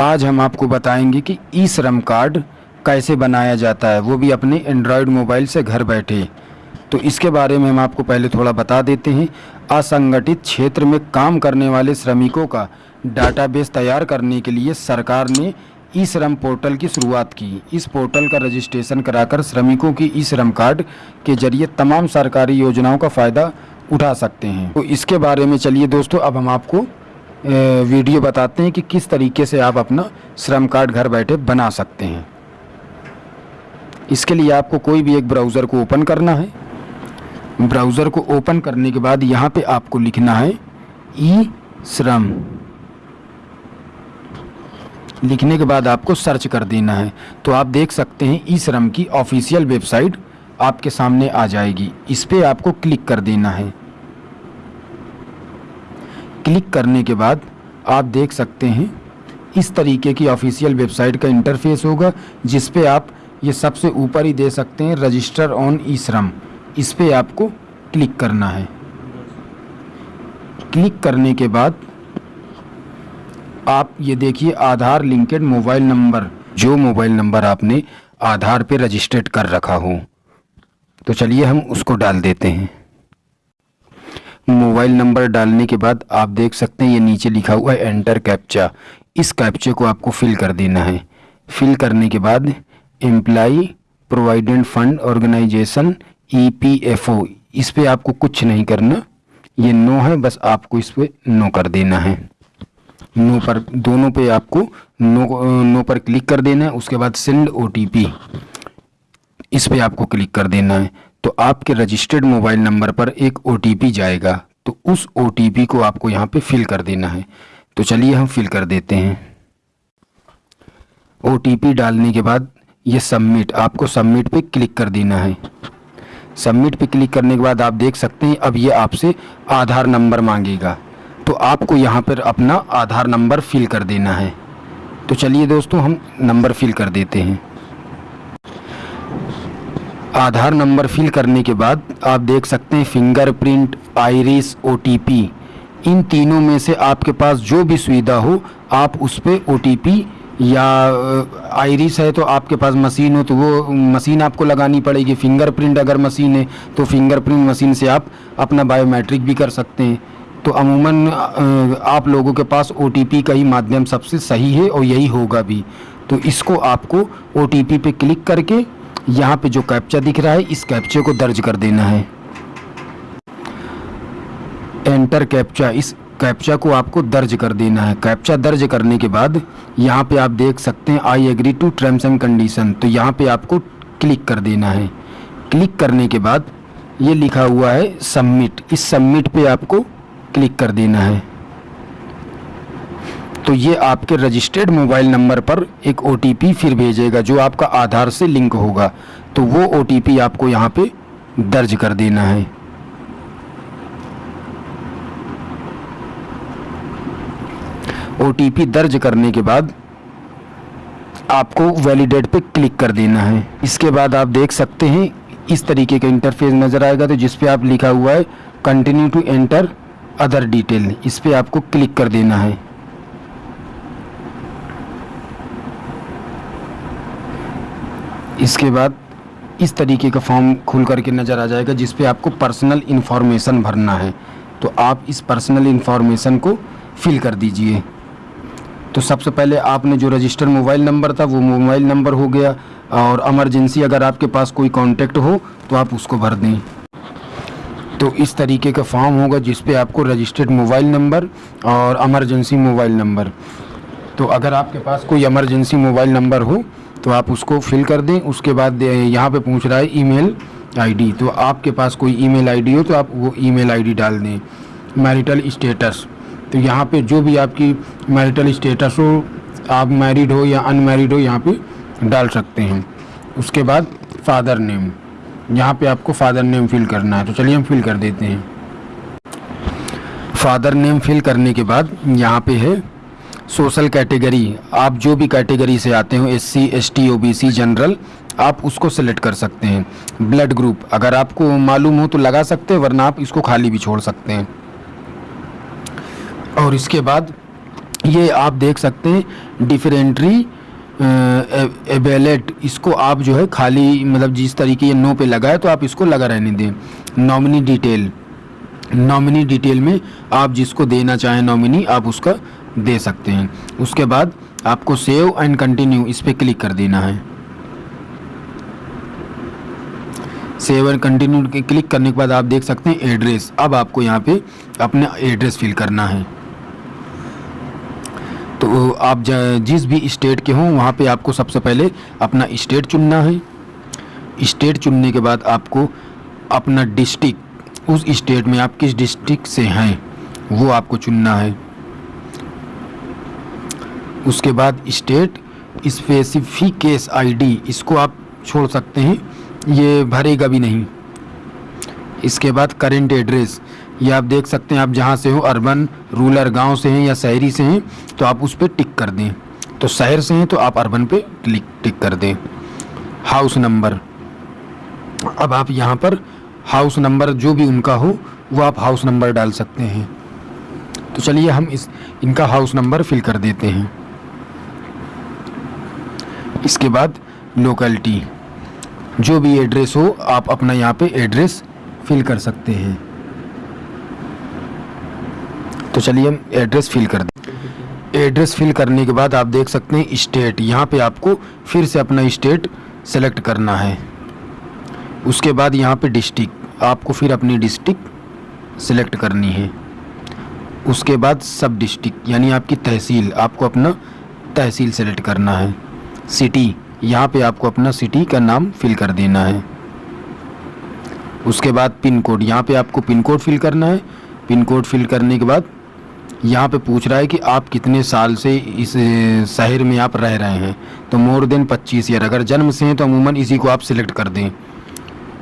आज हम आपको बताएँगे कि ई श्रम कार्ड कैसे बनाया जाता है। वो भी अपने एंड्रॉयड मोबाइल से घर बैठे। तो इसके बारे में हम आपको पहले थोड़ा बता देते हैं। असंगठित क्षेत्र में काम करने वाले श्रमिकों का डाटाबेस तैयार करने के लिए सरकार ने ई श्रम पोर्टल की शुरुआत की। इस पोर्टल का रजिस्ट्रेशन कराकर श्रमिकों की ई श्रम कार्ड के ज़रिए तमाम सरकारी योजनाओं का फ़ायदा उठा सकते हैं। तो इसके बारे में चलिए दोस्तों, अब हम आपको वीडियो बताते हैं कि किस तरीके से आप अपना श्रम कार्ड घर बैठे बना सकते हैं। इसके लिए आपको कोई भी एक ब्राउज़र को ओपन करना है। ब्राउज़र को ओपन करने के बाद यहाँ पे आपको लिखना है ई श्रम लिखने के बाद आपको सर्च कर देना है। तो आप देख सकते हैं ई श्रम की ऑफिशियल वेबसाइट आपके सामने आ जाएगी। इस पर आपको क्लिक कर देना है। क्लिक करने के बाद आप देख सकते हैं, इस तरीके की ऑफिशियल वेबसाइट का इंटरफेस होगा, जिस पे आप ये सबसे ऊपर ही दे सकते हैं, रजिस्टर ऑन ई श्रम इस पे आपको क्लिक करना है। क्लिक करने के बाद आप ये देखिए, आधार लिंकेड मोबाइल नंबर, जो मोबाइल नंबर आपने आधार पे रजिस्टर्ड कर रखा हो। तो चलिए हम उसको डाल देते हैं। मोबाइल नंबर डालने के बाद आप देख सकते हैं ये नीचे लिखा हुआ है एंटर कैप्चा इस कैप्चे को आपको फिल कर देना है। फिल करने के बाद employee provident fund organisation EPFO इस पे आपको कुछ नहीं करना। ये नो है, बस आपको इस पे नो कर देना है। नो पर, दोनों पे आपको नो नो पर क्लिक कर देना है। उसके बाद सेंड ओटीपी इस पे आपको क्लिक कर देना है। तो आपके रजिस्टर्ड मोबाइल नंबर पर एक ओटीपी जाएगा। तो उस ओटीपी को आपको यहाँ पे फिल कर देना है। तो चलिए हम फिल कर देते हैं। ओटीपी डालने के बाद ये सबमिट आपको सबमिट पे क्लिक कर देना है। सबमिट पे क्लिक करने के बाद आप देख सकते हैं, अब ये आपसे आधार नंबर मांगेगा। तो आपको यहाँ पर अपना आधार नंबर फिल कर देना है। तो चलिए दोस्तों, हम नंबर फिल कर देते हैं। आधार नंबर फिल करने के बाद आप देख सकते हैं फिंगरप्रिंट आइरिस ओ इन तीनों में से आपके पास जो भी सुविधा हो, आप उस पर ओ या आइरिस है तो आपके पास मशीन हो तो वो मशीन आपको लगानी पड़ेगी। फिंगरप्रिंट अगर मशीन है तो फिंगरप्रिंट मशीन से आप अपना बायोमेट्रिक भी कर सकते हैं। तो अमूमन आप लोगों के पास ओटीपी का ही माध्यम सबसे सही है और यही होगा भी। तो इसको आपको ओटीपी पे क्लिक करके यहाँ पे जो कैप्चा दिख रहा है, इस कैप्चे को दर्ज कर देना है। एंटर कैप्चा इस कैप्चा को आपको दर्ज कर देना है। कैप्चा दर्ज करने के बाद यहाँ पे आप देख सकते हैं I agree to terms and condition तो यहाँ पे आपको क्लिक कर देना है। क्लिक करने के बाद ये लिखा हुआ है सबमिट इस सबमिट पे आपको क्लिक कर देना है। तो ये आपके रजिस्टर्ड मोबाइल नंबर पर एक ओटीपी फिर भेजेगा, जो आपका आधार से लिंक होगा। तो वो ओटीपी आपको यहाँ पे दर्ज कर देना है। ओटीपी दर्ज करने के बाद आपको वैलिडेट पे क्लिक कर देना है। इसके बाद आप देख सकते हैं, इस तरीके का इंटरफेस नज़र आएगा तो जिस पे आप लिखा हुआ है continue to enter other detail इस पे आपको क्लिक कर देना है। इसके बाद इस तरीके का फॉर्म खुल करके नज़र आ जाएगा, जिस पे आपको पर्सनल इन्फॉर्मेशन भरना है। तो आप इस पर्सनल इन्फॉर्मेशन को फिल कर दीजिए। तो सबसे पहले आपने जो रजिस्टर मोबाइल नंबर था, वो मोबाइल नंबर हो गया, और एमरजेंसी अगर आपके पास कोई कांटेक्ट हो तो आप उसको भर दें। तो इस तरीके का फॉर्म होगा, जिस पे आपको रजिस्टर्ड मोबाइल नंबर और एमरजेंसी मोबाइल नंबर। तो अगर आपके पास कोई एमरजेंसी मोबाइल नंबर हो तो आप उसको फिल कर दें। उसके बाद यहाँ पे पूछ रहा है ईमेल आईडी तो आपके पास कोई ईमेल आईडी हो तो आप वो ईमेल आईडी डाल दें। मैरिटल स्टेटस तो यहाँ पे जो भी आपकी मैरिटल स्टेटस हो, आप मैरिड हो या अनमैरिड हो, यहाँ पे डाल सकते हैं। उसके बाद फादर नेम यहाँ पे आपको फादर नेम फिल करना है। तो चलिए हम फिल कर देते हैं। फादर नेम फिल करने के बाद यहाँ पे है सोशल कैटेगरी, आप जो भी कैटेगरी से आते हो S C S T O B C general, आप उसको सेलेक्ट कर सकते हैं। ब्लड ग्रुप, अगर आपको मालूम हो तो लगा सकते हैं, वरना आप इसको खाली भी छोड़ सकते हैं। और इसके बाद ये आप देख सकते हैं डिफरेंट्री एबेलेट इसको आप जो है खाली मतलब जिस तरीके ये नो पे लगा है तो आप इसको लगा रहने दें। नॉमिनी डिटेल नॉमिनी डिटेल में आप जिसको देना चाहें नॉमिनी आप उसका दे सकते हैं। उसके बाद आपको सेव एंड कंटिन्यू इस पर क्लिक कर देना है। सेव एंड कंटिन्यू क्लिक करने के बाद आप देख सकते हैं एड्रेस अब आपको यहाँ पे अपना एड्रेस फिल करना है। तो आप जिस भी स्टेट के हों, वहाँ पे आपको सबसे पहले अपना स्टेट चुनना है। स्टेट चुनने के बाद आपको अपना डिस्ट्रिक्ट उस स्टेट में आप किस डिस्ट्रिक्ट से हैं, वो आपको चुनना है। उसके बाद स्टेट स्पेसिफिकेस आईडी, इसको आप छोड़ सकते हैं। ये भरेगा भी नहीं। इसके बाद करेंट एड्रेस, ये आप देख सकते हैं, आप जहाँ से हो, अर्बन, रूरल गाँव से हैं या शहरी से हैं तो आप उस पर टिक कर दें। तो शहर से हैं तो आप अर्बन पे क्लिक, टिक कर दें। House number. अब आप यहाँ पर हाउस नंबर जो भी उनका हो, वो आप हाउस नंबर डाल सकते हैं। तो चलिए हम इस, इनका हाउस नंबर फिल कर देते हैं। इसके बाद लोकेलिटी जो भी एड्रेस हो, आप अपना यहाँ पे एड्रेस फिल कर सकते हैं। तो चलिए हम एड्रेस फिल कर दें। एड्रेस फिल करने के बाद आप देख सकते हैं स्टेट यहाँ पे आपको फिर से अपना स्टेट सेलेक्ट करना है। उसके बाद यहाँ पे डिस्ट्रिक्ट आपको फिर अपनी डिस्ट्रिक्ट सेलेक्ट करनी है। उसके बाद सब डिस्ट्रिक्ट यानी आपकी तहसील। आपको अपना तहसील सेलेक्ट करना है। सिटी। यहाँ पे आपको अपना सिटी का नाम फिल कर देना है। उसके बाद पिन कोड। यहाँ पे आपको पिन कोड फिल करना है। पिन कोड फिल करने के बाद यहाँ पे पूछ रहा है कि आप कितने साल से इस शहर में आप रह रहे हैं। तो मोर देन 25 ईयर अगर जन्म से हैं तो अमूमन इसी को आप सिलेक्ट कर दें।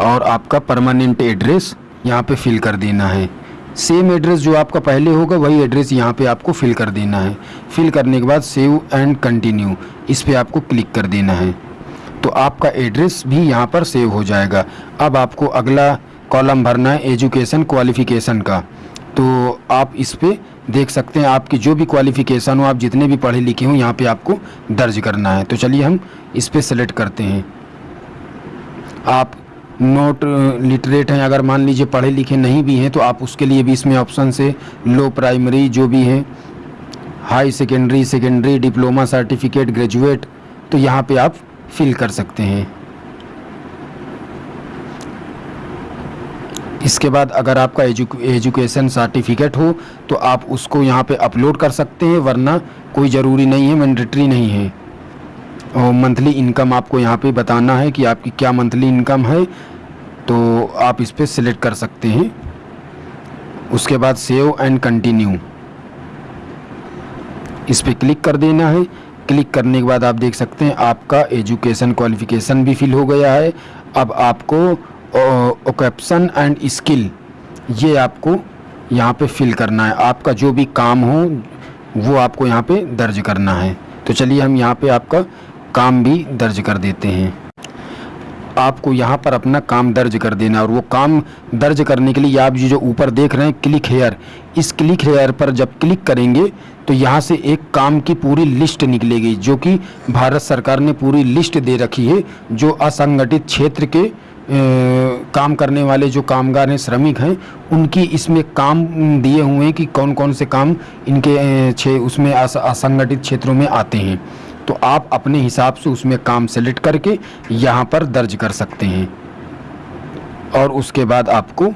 और आपका परमानेंट एड्रेस यहाँ पे फिल कर देना है। सेम एड्रेस जो आपका पहले होगा, वही एड्रेस यहाँ पे आपको फिल कर देना है। फिल करने के बाद सेव एंड कंटिन्यू इस पर आपको क्लिक कर देना है। तो आपका एड्रेस भी यहाँ पर सेव हो जाएगा। अब आपको अगला कॉलम भरना है एजुकेशन क्वालिफिकेशन का। तो आप इस पर देख सकते हैं, आपकी जो भी क्वालिफ़िकेशन हो, आप जितने भी पढ़े लिखे हों, यहाँ पे आपको दर्ज करना है। तो चलिए हम इस पर सेलेक्ट करते हैं। आप नोट लिटरेट हैं। अगर मान लीजिए पढ़े लिखे नहीं भी हैं तो आप उसके लिए भी इसमें ऑप्शन से लो प्राइमरी जो भी हैं, high secondary secondary, diploma, certificate, graduate तो यहाँ पे आप फिल कर सकते हैं। इसके बाद अगर आपका एजुकेशन सर्टिफिकेट हो तो आप उसको यहाँ पे अपलोड कर सकते हैं, वरना कोई ज़रूरी नहीं है, मैंडेटरी नहीं है। और मंथली इनकम आपको यहाँ पे बताना है कि आपकी क्या मंथली इनकम है तो आप इस पर सिलेक्ट कर सकते हैं। उसके बाद सेव एंड कंटिन्यू इस पर क्लिक कर देना है। क्लिक करने के बाद आप देख सकते हैं, आपका एजुकेशन क्वालिफिकेशन भी फिल हो गया है। अब आपको ओकेप्सन एंड स्किल ये आपको यहाँ पे फिल करना है। आपका जो भी काम हो, वो आपको यहाँ पे दर्ज करना है। तो चलिए हम यहाँ पे आपका काम भी दर्ज कर देते हैं। आपको यहाँ पर अपना काम दर्ज कर देना और वो काम दर्ज करने के लिए आप जो ऊपर देख रहे हैं क्लिक हेयर इस क्लिक हेयर पर जब क्लिक करेंगे तो यहाँ से एक काम की पूरी लिस्ट निकलेगी जो कि भारत सरकार ने पूरी लिस्ट दे रखी है जो असंगठित क्षेत्र के ए, काम करने वाले जो कामगार हैं श्रमिक हैं उनकी इसमें काम दिए हुए हैं कि कौन कौन से काम इनके छे उसमें असंगठित क्षेत्रों में आते हैं। तो आप अपने हिसाब से उसमें काम सेलेक्ट करके यहाँ पर दर्ज कर सकते हैं। और उसके बाद आपको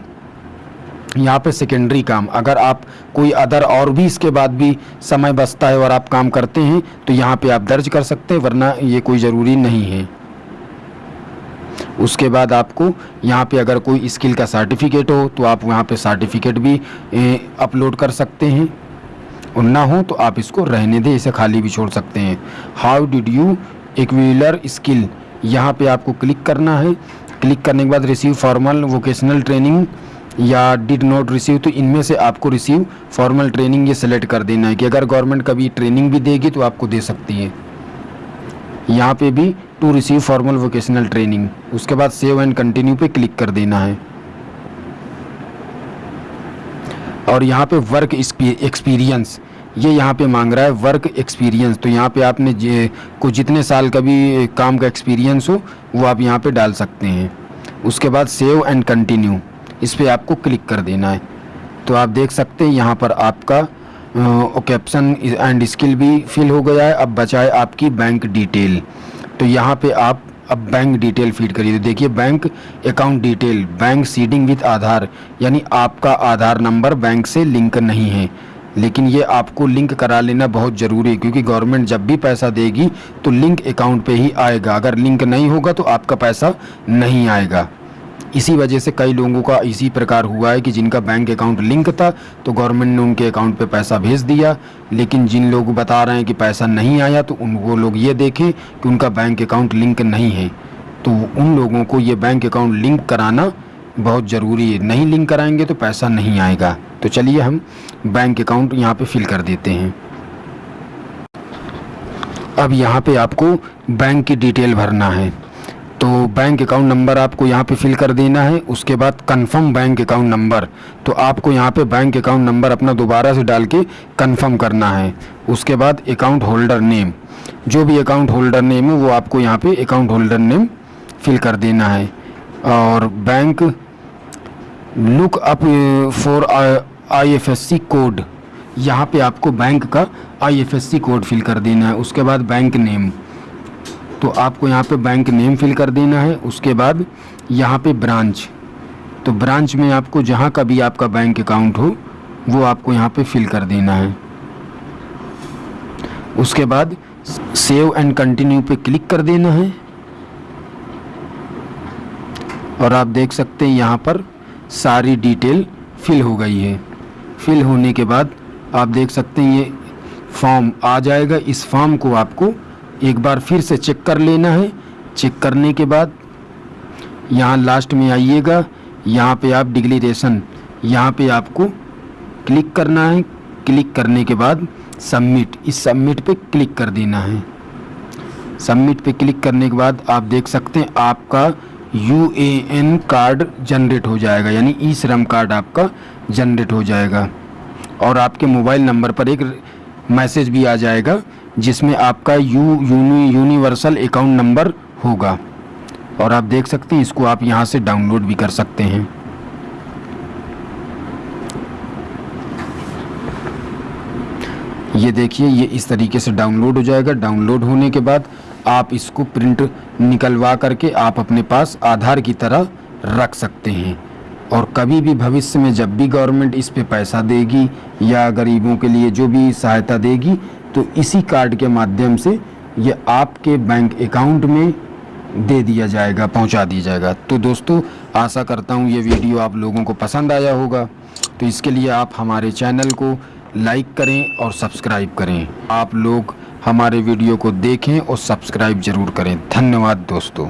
यहाँ पे सेकेंडरी काम। अगर आप कोई अदर और भी इसके बाद भी समय बचता है और आप काम करते हैं तो यहाँ पे आप दर्ज कर सकते हैं, वरना ये कोई ज़रूरी नहीं है। उसके बाद आपको यहाँ पे अगर कोई स्किल का सर्टिफिकेट हो तो आप वहाँ पे सर्टिफिकेट भी अपलोड कर सकते हैं। और ना हो तो आप इसको रहने दें, इसे खाली भी छोड़ सकते हैं। How did you acquire skill यहाँ पे आपको क्लिक करना है। क्लिक करने के बाद रिसीव फॉर्मल वोकेशनल ट्रेनिंग या डिड नॉट रिसीव तो इनमें से आपको रिसीव फॉर्मल ट्रेनिंग ये सेलेक्ट कर देना है कि अगर गवर्नमेंट कभी ट्रेनिंग भी देगी तो आपको दे सकती है। यहाँ पे भी to receive formal vocational training उसके बाद सेव एंड कंटिन्यू पे क्लिक कर देना है। और यहाँ पे वर्क एक्सपीरियंस ये यहाँ पे मांग रहा है वर्क एक्सपीरियंस तो यहाँ पे आपने को जितने साल का भी काम का एक्सपीरियंस हो, वो आप यहाँ पे डाल सकते हैं। उसके बाद सेव एंड कंटिन्यू इस पर आपको क्लिक कर देना है। तो आप देख सकते हैं यहाँ पर आपका कैप्शन एंड स्किल भी फिल हो गया है। अब बचाए आपकी बैंक डिटेल तो यहाँ पे आप अब बैंक डिटेल फ़ीड करिए। देखिए bank account detail bank seeding with Aadhaar, यानी आपका आधार नंबर बैंक से लिंक नहीं है। लेकिन ये आपको लिंक करा लेना बहुत ज़रूरी है, क्योंकि गवर्नमेंट जब भी पैसा देगी तो लिंक अकाउंट पे ही आएगा। अगर लिंक नहीं होगा तो आपका पैसा नहीं आएगा। इसी वजह से कई लोगों का इसी प्रकार हुआ है कि जिनका बैंक अकाउंट लिंक था तो गवर्नमेंट ने उनके अकाउंट पे पैसा भेज दिया। लेकिन जिन लोग बता रहे हैं कि पैसा नहीं आया तो उन, वो लोग ये देखें कि उनका बैंक अकाउंट लिंक नहीं है। तो उन लोगों को ये बैंक अकाउंट लिंक कराना बहुत ज़रूरी है। नहीं लिंक कराएँगे तो पैसा नहीं आएगा। तो चलिए हम बैंक अकाउंट यहाँ पर फिल कर देते हैं। अब यहाँ पे आपको बैंक की डिटेल भरना है। तो बैंक अकाउंट नंबर आपको यहाँ पे फिल कर देना है, उसके बाद कंफर्म बैंक अकाउंट नंबर तो आपको यहाँ पे बैंक अकाउंट नंबर अपना दोबारा से डाल के कंफर्म करना है। उसके बाद अकाउंट होल्डर नेम जो भी अकाउंट होल्डर नेम है, वो आपको यहाँ पे अकाउंट होल्डर नेम फिल कर देना है। और bank look up for IFSC code यहाँ पे आपको बैंक का आईएफएससी कोड फिल कर देना है। उसके बाद बैंक नेम तो आपको यहाँ पे बैंक नेम फिल कर देना है, उसके बाद यहाँ पे ब्रांच तो ब्रांच में आपको जहाँ का भी आपका बैंक अकाउंट हो, वो आपको यहाँ पे फिल कर देना है। उसके बाद सेव एंड कंटिन्यू पे क्लिक कर देना है। और आप देख सकते हैं यहाँ पर सारी डिटेल फिल हो गई है। फिल होने के बाद आप देख सकते हैं ये फॉर्म आ जाएगा। इस फॉर्म को आपको एक बार फिर से चेक कर लेना है। चेक करने के बाद यहाँ लास्ट में आइएगा। यहाँ पे आप डिक्लेरेशन यहाँ पे आपको क्लिक करना है। क्लिक करने के बाद सबमिट इस सबमिट पे क्लिक कर देना है। सबमिट पे क्लिक करने के बाद आप देख सकते हैं आपका U A N card generate हो जाएगा। यानी ई श्रम कार्ड आपका जनरेट हो जाएगा। और आपके मोबाइल नंबर पर एक मैसेज भी आ जाएगा। जिसमें आपका U, uni, universal account number होगा। और आप देख सकते हैं, इसको आप यहाँ से डाउनलोड भी कर सकते हैं। ये देखिए, ये इस तरीके से डाउनलोड हो जाएगा। डाउनलोड होने के बाद आप इसको प्रिंट निकलवा करके आप अपने पास आधार की तरह रख सकते हैं। और कभी भी भविष्य में जब भी गवर्नमेंट इस पे पैसा देगी या गरीबों के लिए जो भी सहायता देगी तो इसी कार्ड के माध्यम से ये आपके बैंक अकाउंट में दे दिया जाएगा, पहुँचा दिया जाएगा। तो दोस्तों, आशा करता हूँ ये वीडियो आप लोगों को पसंद आया होगा। तो इसके लिए आप हमारे चैनल को लाइक करें और सब्सक्राइब करें। आप लोग हमारे वीडियो को देखें और सब्सक्राइब ज़रूर करें। धन्यवाद दोस्तों।